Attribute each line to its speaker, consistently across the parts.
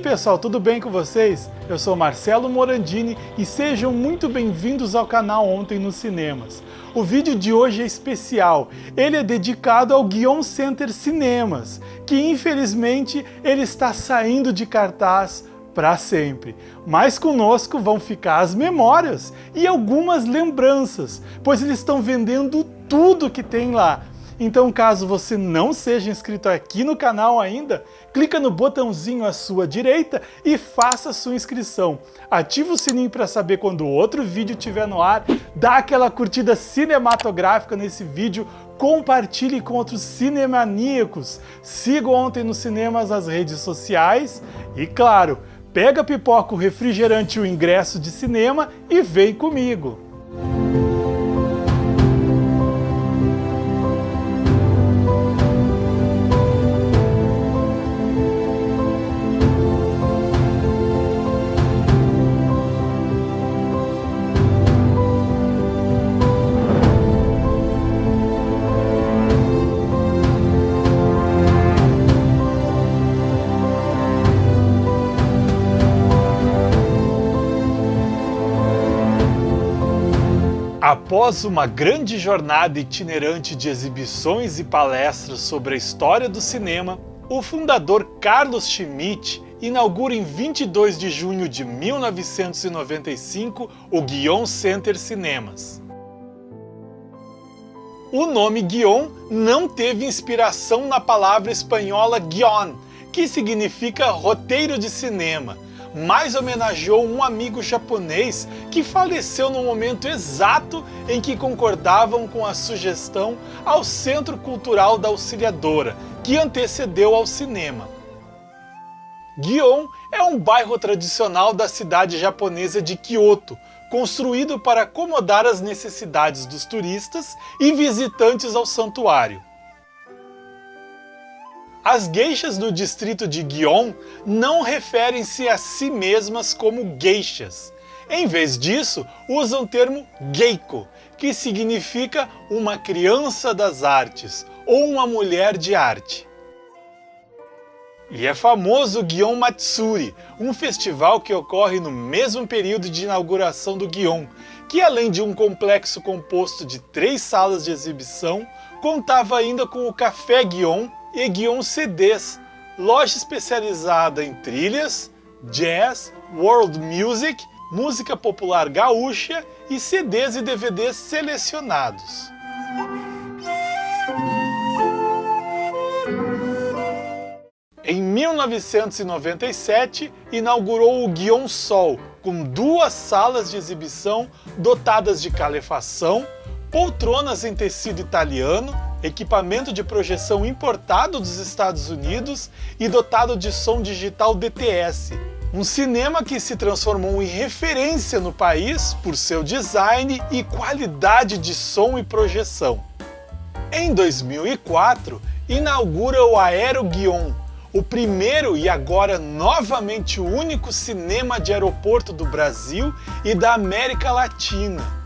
Speaker 1: pessoal, tudo bem com vocês? Eu sou Marcelo Morandini e sejam muito bem-vindos ao canal Ontem nos Cinemas. O vídeo de hoje é especial, ele é dedicado ao Guion Center Cinemas, que infelizmente ele está saindo de cartaz para sempre. Mas conosco vão ficar as memórias e algumas lembranças, pois eles estão vendendo tudo que tem lá, então caso você não seja inscrito aqui no canal ainda, clica no botãozinho à sua direita e faça sua inscrição. Ativa o sininho para saber quando outro vídeo estiver no ar, dá aquela curtida cinematográfica nesse vídeo, compartilhe com outros cinemaníacos, siga Ontem nos Cinemas as redes sociais e, claro, pega pipoca, o refrigerante e o ingresso de cinema e vem comigo! Após uma grande jornada itinerante de exibições e palestras sobre a história do cinema, o fundador Carlos Schmitt inaugura em 22 de junho de 1995 o Guion Center Cinemas. O nome Guion não teve inspiração na palavra espanhola guion, que significa roteiro de cinema, mais homenageou um amigo japonês que faleceu no momento exato em que concordavam com a sugestão ao Centro Cultural da Auxiliadora, que antecedeu ao cinema. Gion é um bairro tradicional da cidade japonesa de Kyoto, construído para acomodar as necessidades dos turistas e visitantes ao santuário. As geishas do distrito de Gion não referem-se a si mesmas como geishas. Em vez disso, usam o termo geiko, que significa uma criança das artes ou uma mulher de arte. E é famoso o Gion Matsuri, um festival que ocorre no mesmo período de inauguração do Gion, que além de um complexo composto de três salas de exibição, contava ainda com o Café Gion e Guion CDs, loja especializada em trilhas, jazz, world music, música popular gaúcha e CDs e DVDs selecionados. Em 1997, inaugurou o Guion Sol, com duas salas de exibição dotadas de calefação, poltronas em tecido italiano, equipamento de projeção importado dos Estados Unidos e dotado de som digital DTS, um cinema que se transformou em referência no país por seu design e qualidade de som e projeção. Em 2004, inaugura o Aero Guion, o primeiro e agora novamente único cinema de aeroporto do Brasil e da América Latina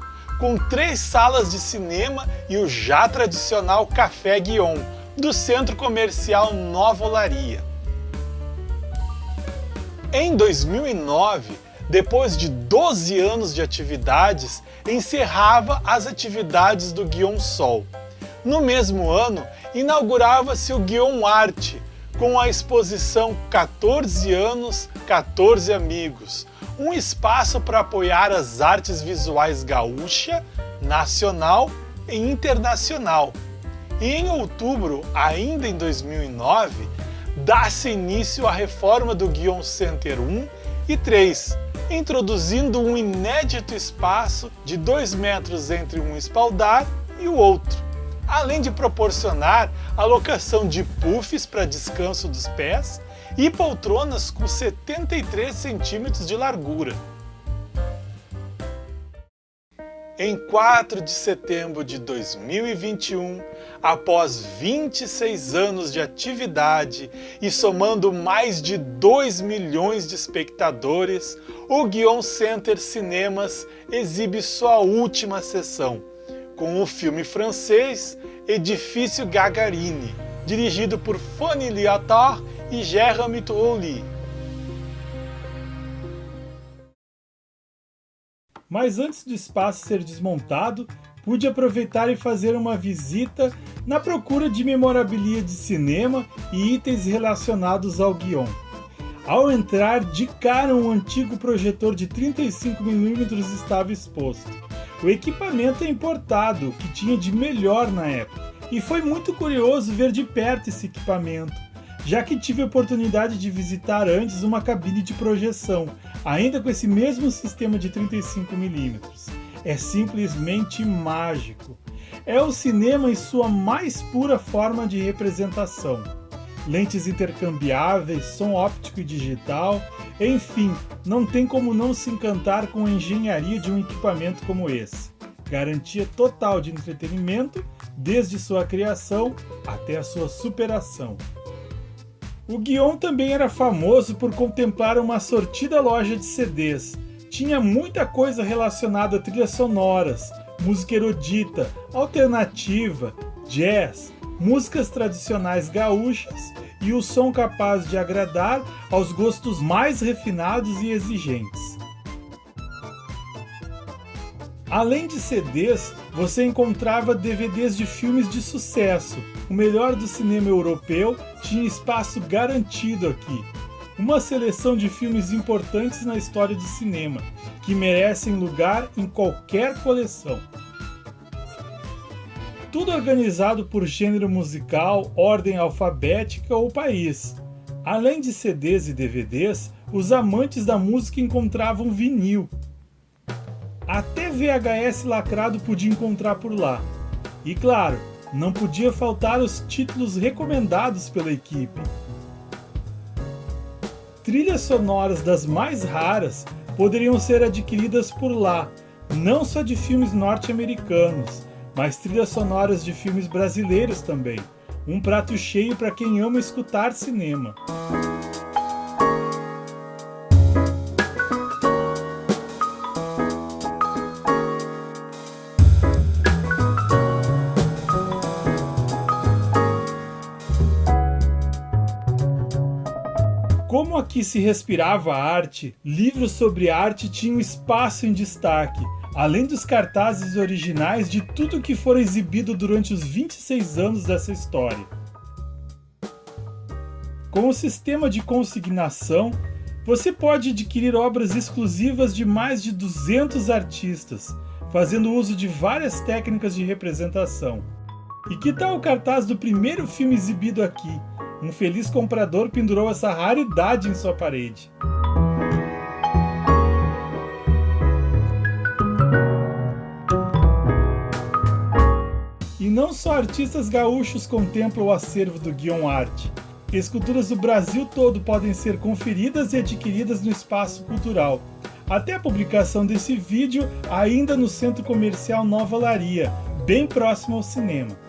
Speaker 1: com três salas de cinema e o já tradicional Café Guion, do centro comercial Nova Olaria. Em 2009, depois de 12 anos de atividades, encerrava as atividades do Guion Sol. No mesmo ano, inaugurava-se o Guion Arte, com a exposição 14 anos, 14 amigos, um espaço para apoiar as artes visuais gaúcha, nacional e internacional. E em outubro, ainda em 2009, dá-se início à reforma do Guion Center 1 e 3, introduzindo um inédito espaço de 2 metros entre um espaldar e o outro, além de proporcionar a locação de puffs para descanso dos pés e poltronas com 73 centímetros de largura. Em 4 de setembro de 2021, após 26 anos de atividade e somando mais de 2 milhões de espectadores, o Guion Center Cinemas exibe sua última sessão, com o filme francês Edifício Gagarini, dirigido por Fanny Liattard e Jeremy Trulli. Mas antes do espaço ser desmontado, pude aproveitar e fazer uma visita na procura de memorabilia de cinema e itens relacionados ao guion. Ao entrar, de cara um antigo projetor de 35mm estava exposto. O equipamento é importado, o que tinha de melhor na época, e foi muito curioso ver de perto esse equipamento já que tive a oportunidade de visitar antes uma cabine de projeção, ainda com esse mesmo sistema de 35mm. É simplesmente mágico. É o cinema em sua mais pura forma de representação lentes intercambiáveis, som óptico e digital, enfim, não tem como não se encantar com a engenharia de um equipamento como esse. Garantia total de entretenimento, desde sua criação até a sua superação. O Guion também era famoso por contemplar uma sortida loja de CDs. Tinha muita coisa relacionada a trilhas sonoras, música erudita, alternativa, jazz, músicas tradicionais gaúchas e o som capaz de agradar aos gostos mais refinados e exigentes. Além de CDs, você encontrava DVDs de filmes de sucesso. O melhor do cinema europeu tinha espaço garantido aqui. Uma seleção de filmes importantes na história do cinema, que merecem lugar em qualquer coleção tudo organizado por gênero musical, ordem alfabética ou país. Além de CDs e DVDs, os amantes da música encontravam vinil. Até VHS lacrado podia encontrar por lá. E claro, não podia faltar os títulos recomendados pela equipe. Trilhas sonoras das mais raras poderiam ser adquiridas por lá, não só de filmes norte-americanos, mas trilhas sonoras de filmes brasileiros também. Um prato cheio para quem ama escutar cinema. Aqui se respirava arte, livros sobre arte tinham espaço em destaque, além dos cartazes originais de tudo que for exibido durante os 26 anos dessa história. Com o sistema de consignação, você pode adquirir obras exclusivas de mais de 200 artistas, fazendo uso de várias técnicas de representação. E que tal o cartaz do primeiro filme exibido aqui? Um feliz comprador pendurou essa raridade em sua parede. não só artistas gaúchos contemplam o acervo do Guion Art. Esculturas do Brasil todo podem ser conferidas e adquiridas no espaço cultural. Até a publicação desse vídeo, ainda no Centro Comercial Nova Laria, bem próximo ao cinema.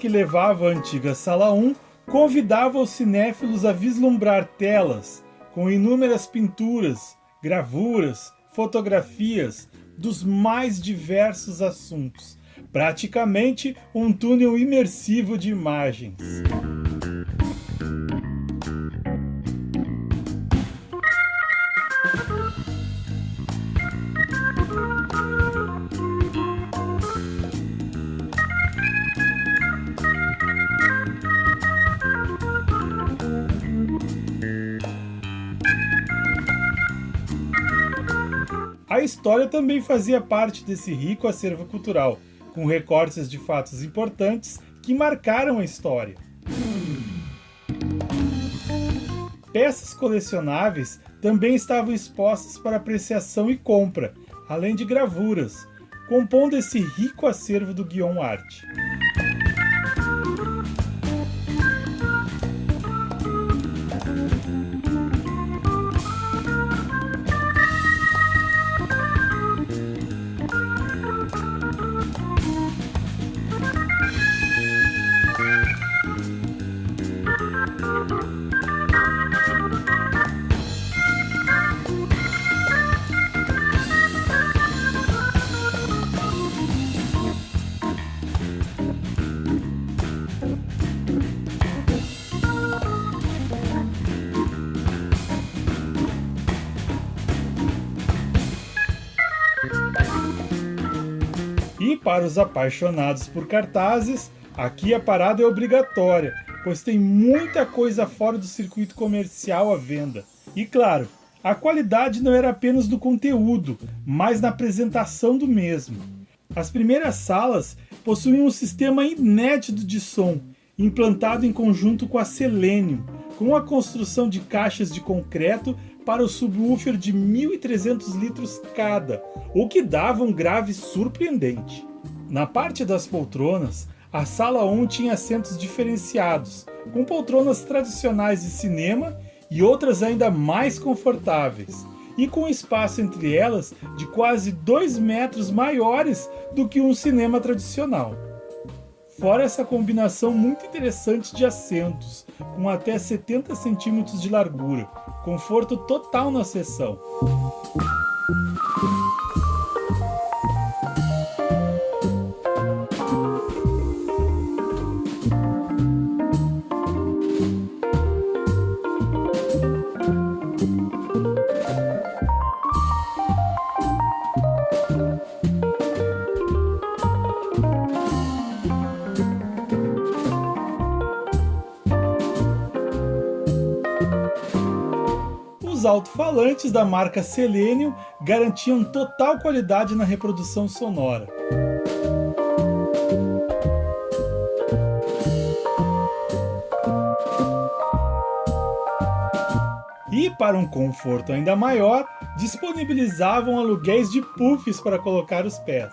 Speaker 1: Que levava à antiga Sala 1 convidava os cinéfilos a vislumbrar telas com inúmeras pinturas, gravuras, fotografias dos mais diversos assuntos, praticamente um túnel imersivo de imagens. A história também fazia parte desse rico acervo cultural, com recortes de fatos importantes que marcaram a história. Peças colecionáveis também estavam expostas para apreciação e compra, além de gravuras, compondo esse rico acervo do Guion Art. Para os apaixonados por cartazes, aqui a parada é obrigatória, pois tem muita coisa fora do circuito comercial à venda. E claro, a qualidade não era apenas do conteúdo, mas na apresentação do mesmo. As primeiras salas possuíam um sistema inédito de som, implantado em conjunto com a Selenium, com a construção de caixas de concreto para o subwoofer de 1.300 litros cada, o que dava um grave surpreendente. Na parte das poltronas, a sala 1 tinha assentos diferenciados, com poltronas tradicionais de cinema e outras ainda mais confortáveis, e com espaço entre elas de quase 2 metros maiores do que um cinema tradicional. Fora essa combinação muito interessante de assentos, com até 70 centímetros de largura, conforto total na sessão. Alto-falantes da marca Selenium garantiam total qualidade na reprodução sonora. E para um conforto ainda maior, disponibilizavam aluguéis de puffs para colocar os pés.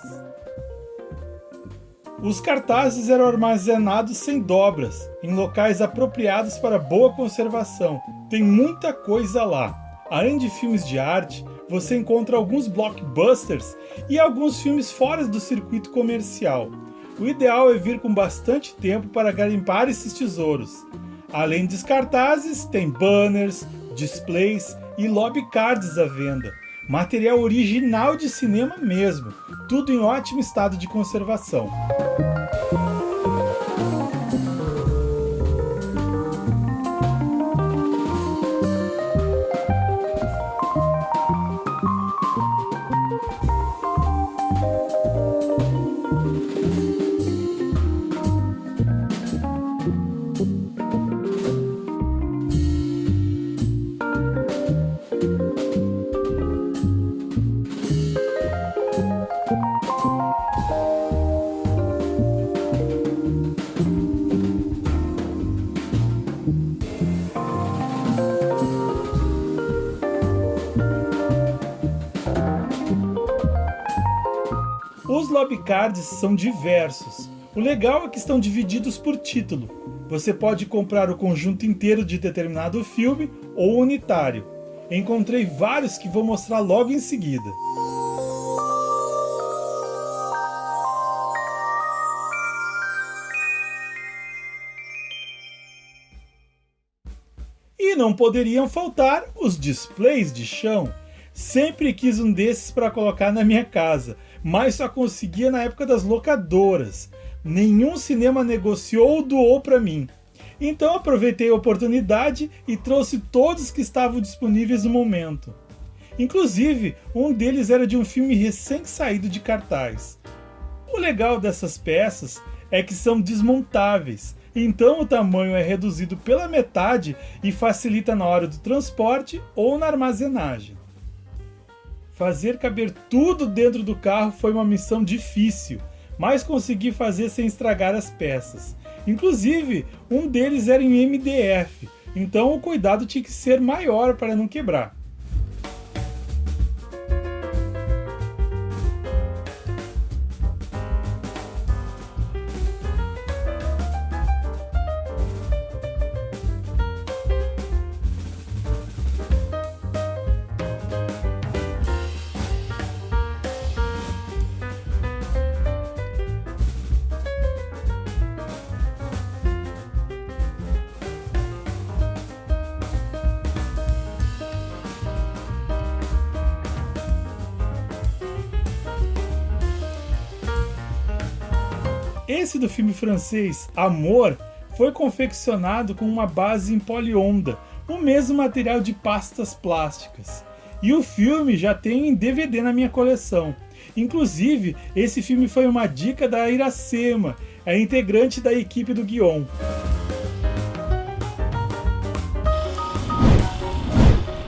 Speaker 1: Os cartazes eram armazenados sem dobras, em locais apropriados para boa conservação. Tem muita coisa lá. Além de filmes de arte, você encontra alguns blockbusters e alguns filmes fora do circuito comercial. O ideal é vir com bastante tempo para garimpar esses tesouros. Além dos cartazes, tem banners, displays e lobby cards à venda. Material original de cinema mesmo, tudo em ótimo estado de conservação. Os lobbycards são diversos. O legal é que estão divididos por título. Você pode comprar o conjunto inteiro de determinado filme ou unitário. Encontrei vários que vou mostrar logo em seguida. E não poderiam faltar os displays de chão. Sempre quis um desses para colocar na minha casa, mas só conseguia na época das locadoras. Nenhum cinema negociou ou doou para mim. Então aproveitei a oportunidade e trouxe todos que estavam disponíveis no momento. Inclusive, um deles era de um filme recém-saído de cartaz. O legal dessas peças é que são desmontáveis, então o tamanho é reduzido pela metade e facilita na hora do transporte ou na armazenagem. Fazer caber tudo dentro do carro foi uma missão difícil, mas consegui fazer sem estragar as peças. Inclusive, um deles era em MDF, então o cuidado tinha que ser maior para não quebrar. Esse do filme francês Amor foi confeccionado com uma base em polionda, o mesmo material de pastas plásticas. E o filme já tem em DVD na minha coleção. Inclusive, esse filme foi uma dica da Iracema, a integrante da equipe do Guion.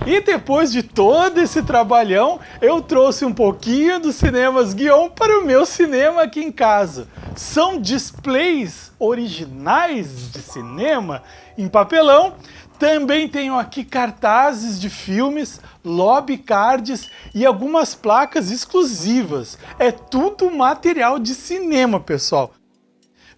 Speaker 1: E depois de todo esse trabalhão, eu trouxe um pouquinho dos cinemas Guion para o meu cinema aqui em casa. São displays originais de cinema em papelão. Também tenho aqui cartazes de filmes, lobby cards e algumas placas exclusivas. É tudo material de cinema, pessoal.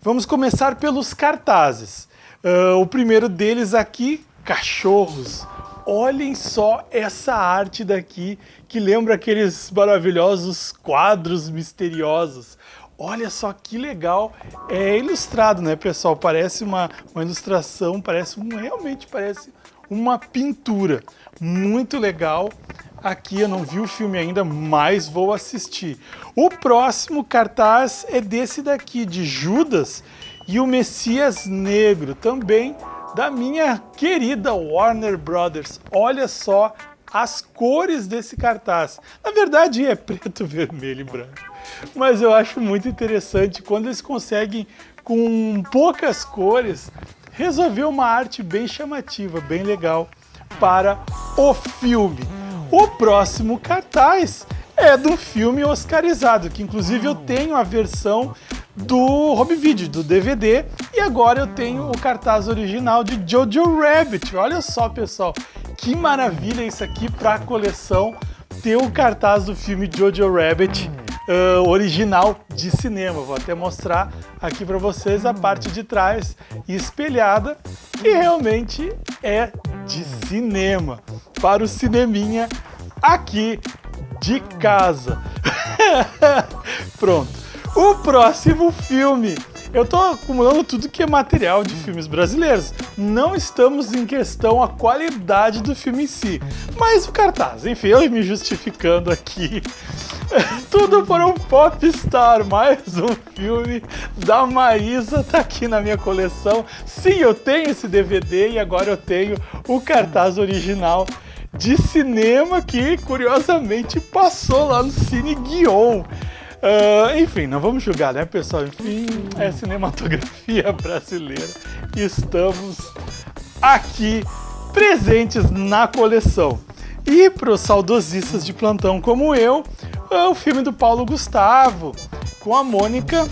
Speaker 1: Vamos começar pelos cartazes. Uh, o primeiro deles aqui, cachorros. Olhem só essa arte daqui, que lembra aqueles maravilhosos quadros misteriosos. Olha só que legal. É ilustrado, né, pessoal? Parece uma, uma ilustração, parece um, realmente parece uma pintura. Muito legal. Aqui eu não vi o filme ainda, mas vou assistir. O próximo cartaz é desse daqui, de Judas e o Messias Negro, também da minha querida Warner Brothers. Olha só as cores desse cartaz. Na verdade é preto, vermelho e branco. Mas eu acho muito interessante quando eles conseguem, com poucas cores, resolver uma arte bem chamativa, bem legal para o filme. O próximo cartaz é do filme oscarizado, que inclusive eu tenho a versão do home video, do DVD, e agora eu tenho o cartaz original de Jojo Rabbit. Olha só, pessoal, que maravilha isso aqui para a coleção ter o cartaz do filme Jojo Rabbit uh, original de cinema. Vou até mostrar aqui para vocês a parte de trás espelhada, que realmente é de cinema, para o cineminha aqui de casa. Pronto. O próximo filme eu tô acumulando tudo que é material de filmes brasileiros. Não estamos em questão a qualidade do filme em si, mas o cartaz. Enfim, eu me justificando aqui. Tudo por um Popstar, mais um filme da Maísa, tá aqui na minha coleção. Sim, eu tenho esse DVD e agora eu tenho o cartaz original de cinema que, curiosamente, passou lá no Cine Guion. Uh, enfim, não vamos julgar, né, pessoal? Enfim, é cinematografia brasileira. Estamos aqui presentes na coleção. E para os saudosistas de plantão como eu, é o filme do Paulo Gustavo, com a Mônica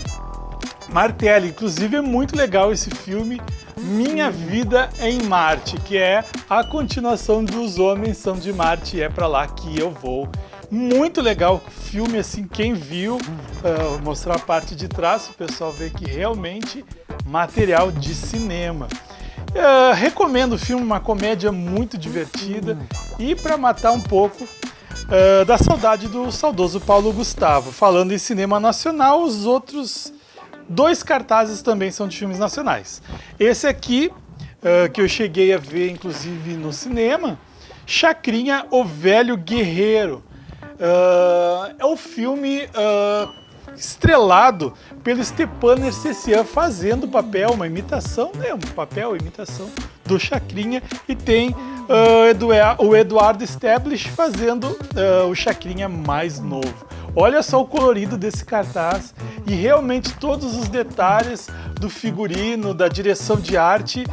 Speaker 1: Martelli. Inclusive é muito legal esse filme, Minha Vida em Marte, que é a continuação dos Homens São de Marte e é para lá que eu vou muito legal filme, assim, quem viu, uh, mostrar a parte de trás, o pessoal vê que realmente material de cinema. Uh, recomendo o filme, uma comédia muito divertida e para matar um pouco uh, da saudade do saudoso Paulo Gustavo. Falando em cinema nacional, os outros dois cartazes também são de filmes nacionais. Esse aqui, uh, que eu cheguei a ver inclusive no cinema, Chacrinha, o Velho Guerreiro. Uh, é um filme uh, estrelado pelo Stepan Ercecian fazendo papel, uma imitação, né, um papel, imitação do Chacrinha e tem uh, o Eduardo Stablish fazendo o Chacrinha mais novo. Olha só o colorido desse cartaz e realmente todos os detalhes do figurino, da direção de arte,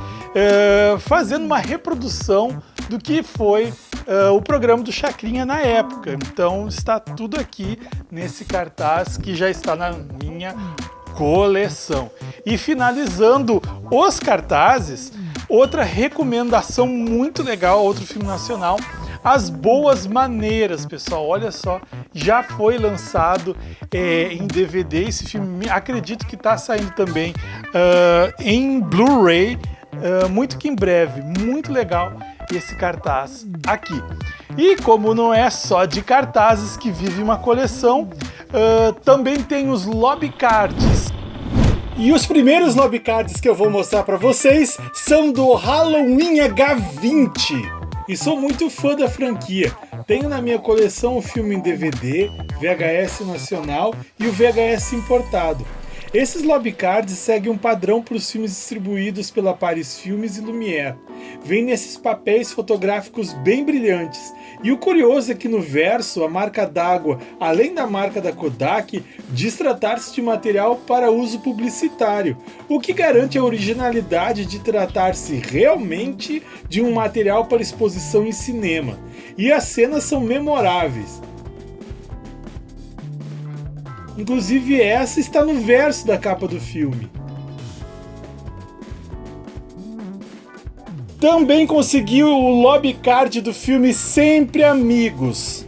Speaker 1: fazendo uma reprodução do que foi uh, o programa do Chacrinha na época. Então está tudo aqui nesse cartaz que já está na minha coleção. E finalizando os cartazes, outra recomendação muito legal, outro filme nacional, As Boas Maneiras, pessoal. Olha só, já foi lançado é, em DVD. Esse filme, acredito que está saindo também uh, em Blu-ray, uh, muito que em breve. Muito legal esse cartaz aqui. E como não é só de cartazes que vive uma coleção, uh, também tem os lobby cards. E os primeiros lobby cards que eu vou mostrar para vocês são do Halloween H20. E sou muito fã da franquia. Tenho na minha coleção o filme em DVD, VHS nacional e o VHS importado. Esses lobbycards seguem um padrão para os filmes distribuídos pela Paris Filmes e Lumière. Vem nesses papéis fotográficos bem brilhantes. E o curioso é que no verso, a marca d'água, além da marca da Kodak, diz tratar-se de material para uso publicitário, o que garante a originalidade de tratar-se realmente de um material para exposição em cinema. E as cenas são memoráveis. Inclusive essa está no verso da capa do filme. Também conseguiu o lobby card do filme Sempre Amigos,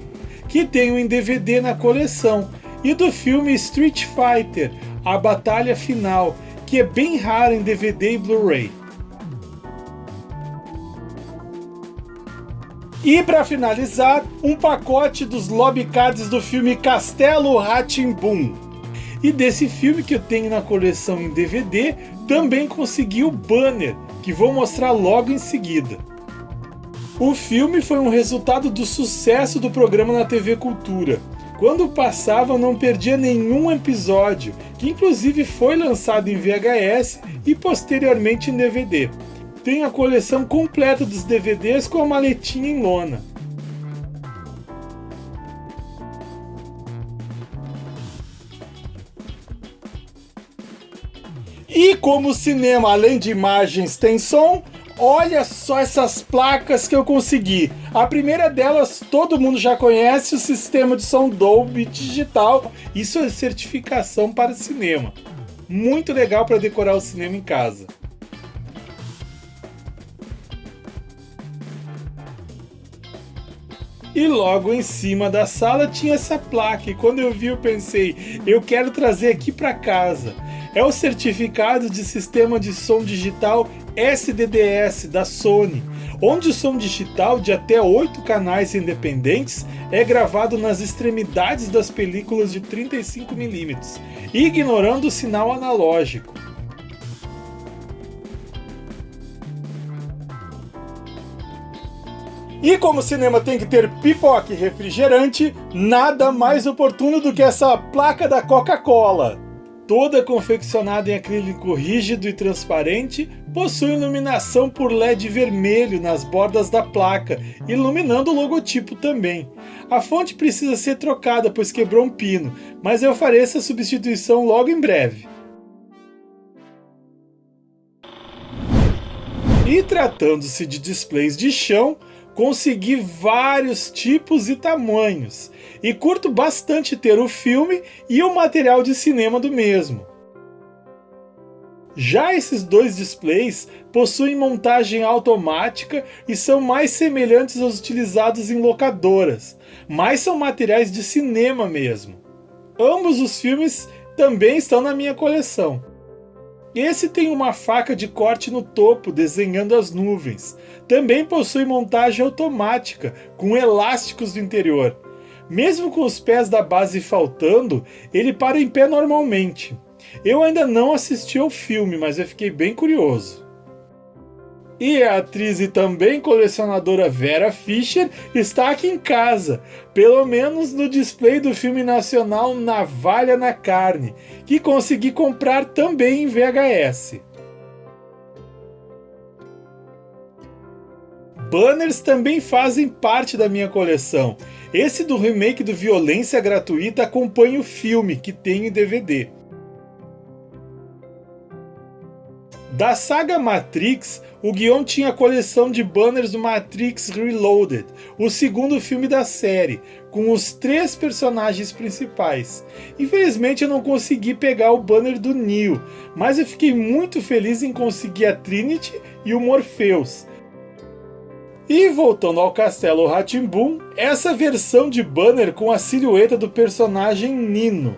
Speaker 1: que tenho em DVD na coleção, e do filme Street Fighter, A Batalha Final, que é bem raro em DVD e Blu-ray. E para finalizar, um pacote dos lobby cards do filme Castelo Ratimbum. E desse filme que eu tenho na coleção em DVD, também consegui o banner, que vou mostrar logo em seguida. O filme foi um resultado do sucesso do programa na TV Cultura. Quando passava, não perdia nenhum episódio, que inclusive foi lançado em VHS e posteriormente em DVD tem a coleção completa dos DVDs com a maletinha em lona. E como o cinema, além de imagens, tem som, olha só essas placas que eu consegui. A primeira delas, todo mundo já conhece, o sistema de som Dolby Digital. Isso é certificação para cinema. Muito legal para decorar o cinema em casa. E logo em cima da sala tinha essa placa. E quando eu vi, eu pensei, eu quero trazer aqui para casa. É o certificado de sistema de som digital SDDS da Sony, onde o som digital de até 8 canais independentes é gravado nas extremidades das películas de 35mm, ignorando o sinal analógico. E como o cinema tem que ter pipoca e refrigerante, nada mais oportuno do que essa placa da Coca-Cola. Toda confeccionada em acrílico rígido e transparente, possui iluminação por LED vermelho nas bordas da placa, iluminando o logotipo também. A fonte precisa ser trocada, pois quebrou um pino, mas eu farei essa substituição logo em breve. E tratando-se de displays de chão, consegui vários tipos e tamanhos, e curto bastante ter o filme e o material de cinema do mesmo. Já esses dois displays possuem montagem automática e são mais semelhantes aos utilizados em locadoras, mas são materiais de cinema mesmo. Ambos os filmes também estão na minha coleção. Esse tem uma faca de corte no topo, desenhando as nuvens. Também possui montagem automática, com elásticos do interior. Mesmo com os pés da base faltando, ele para em pé normalmente. Eu ainda não assisti ao filme, mas eu fiquei bem curioso. E a atriz e também colecionadora Vera Fischer está aqui em casa, pelo menos no display do filme nacional Navalha na Carne, que consegui comprar também em VHS. Banners também fazem parte da minha coleção. Esse do remake do Violência Gratuita acompanha o filme, que tem em DVD. Da saga Matrix, o Guion tinha a coleção de banners do Matrix Reloaded, o segundo filme da série, com os três personagens principais. Infelizmente eu não consegui pegar o banner do Neo, mas eu fiquei muito feliz em conseguir a Trinity e o Morpheus. E voltando ao Castelo Ratimbum, essa versão de banner com a silhueta do personagem Nino.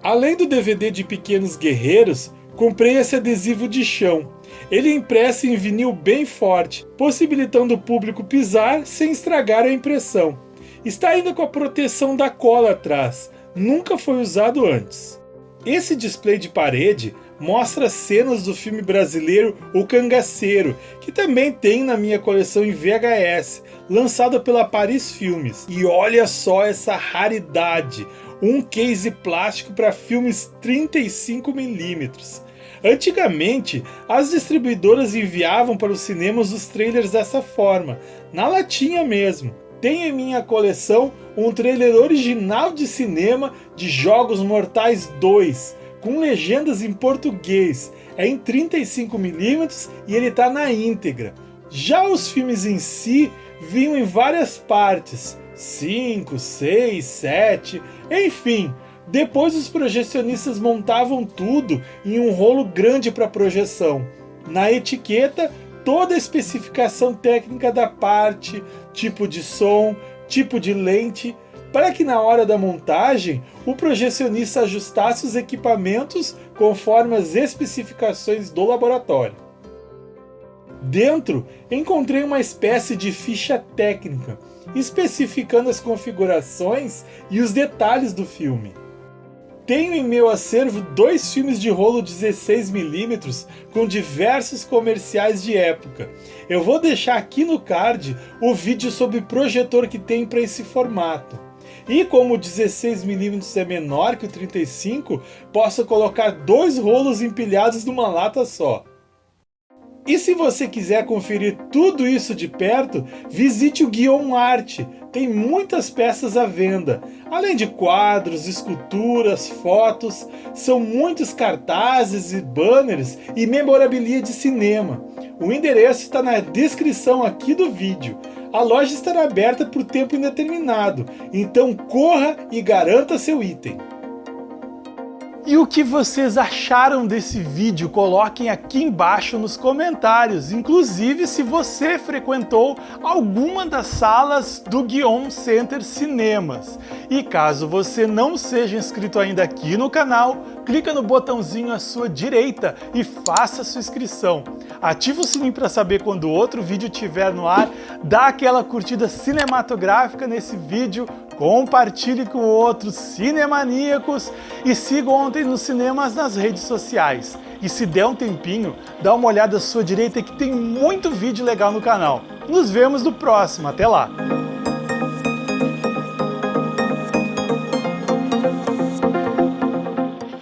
Speaker 1: Além do DVD de Pequenos Guerreiros, Comprei esse adesivo de chão. Ele é impresso em vinil bem forte, possibilitando o público pisar sem estragar a impressão. Está ainda com a proteção da cola atrás, nunca foi usado antes. Esse display de parede mostra cenas do filme brasileiro O Cangaceiro, que também tem na minha coleção em VHS, lançado pela Paris Filmes. E olha só essa raridade, um case plástico para filmes 35mm. Antigamente, as distribuidoras enviavam para os cinemas os trailers dessa forma, na latinha mesmo. Tenho em minha coleção um trailer original de cinema de Jogos Mortais 2, com legendas em português, é em 35mm e ele está na íntegra. Já os filmes em si vinham em várias partes, 5, 6, 7, enfim. Depois os projecionistas montavam tudo em um rolo grande para projeção. Na etiqueta, toda a especificação técnica da parte, tipo de som, tipo de lente, para que na hora da montagem o projecionista ajustasse os equipamentos conforme as especificações do laboratório. Dentro, encontrei uma espécie de ficha técnica, especificando as configurações e os detalhes do filme. Tenho em meu acervo dois filmes de rolo 16mm com diversos comerciais de época. Eu vou deixar aqui no card o vídeo sobre projetor que tem para esse formato. E como o 16mm é menor que o 35, posso colocar dois rolos empilhados numa lata só. E se você quiser conferir tudo isso de perto, visite o Guion Art, tem muitas peças à venda. Além de quadros, esculturas, fotos, são muitos cartazes e banners e memorabilia de cinema. O endereço está na descrição aqui do vídeo. A loja estará aberta por tempo indeterminado, então corra e garanta seu item. E o que vocês acharam desse vídeo? Coloquem aqui embaixo nos comentários, inclusive se você frequentou alguma das salas do Guion Center Cinemas. E caso você não seja inscrito ainda aqui no canal, clica no botãozinho à sua direita e faça sua inscrição. Ative o sininho para saber quando outro vídeo estiver no ar, dá aquela curtida cinematográfica nesse vídeo, compartilhe com outros cinemaníacos e siga Ontem nos Cinemas nas redes sociais. E se der um tempinho, dá uma olhada à sua direita que tem muito vídeo legal no canal. Nos vemos no próximo, até lá!